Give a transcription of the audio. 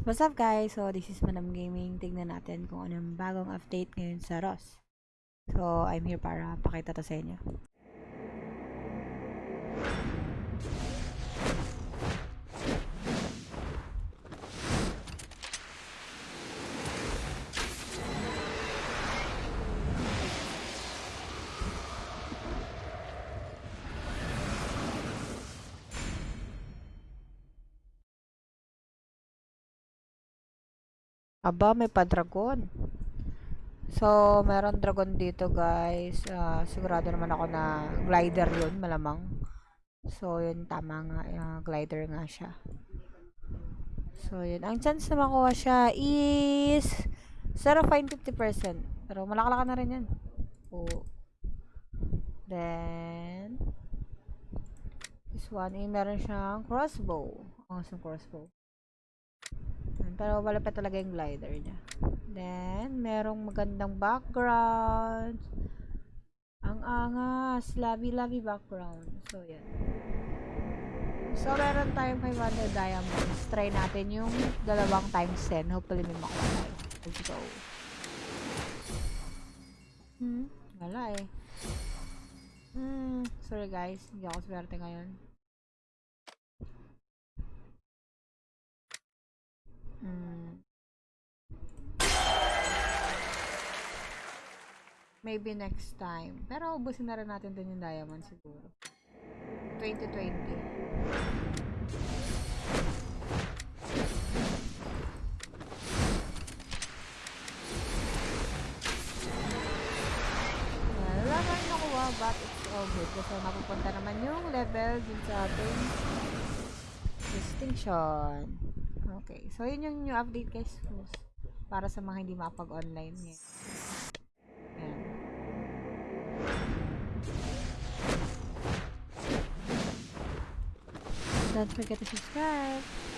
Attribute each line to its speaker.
Speaker 1: What's up guys? So this is Madam Gaming. Tignan natin kung anong bagong update ngayon sa ROS. So I'm here para pakita to sa inyo. Aba, may pa-dragon. So, meron dragon dito, guys. Ah, sigurado naman ako na glider yun, malamang. So, yun, tama nga. ah, glider nga siya. So, yun. Ang chance na makuha siya is 0.50%. Pero malakalaka na rin yan. Oh. Then, this one, eh, meron siyang crossbow. Ang oh, crossbow. Pero wala pa talaga yung glider niya. Then, merong magandang background. Ang angas. Labi-labi background. So, yan. So, meron tayong 500 diamonds. Try natin yung dalawang times 10. Hopefully, may makuha tayo. Let's go. Hmm? Wala eh. Hmm. Sorry guys. Hindi ako swerte ngayon. Hmm. Maybe next time. Pero ubusin na rin natin din yung diamond siguro. 2020. Wala pa rin nakuha, but it's all good. Kasi mapupunta naman yung level dun sa ating distinction. Okay. So, yun yung new update guys. Para sa mga hindi makapag-online ngayon. Ayan. Don't forget to subscribe.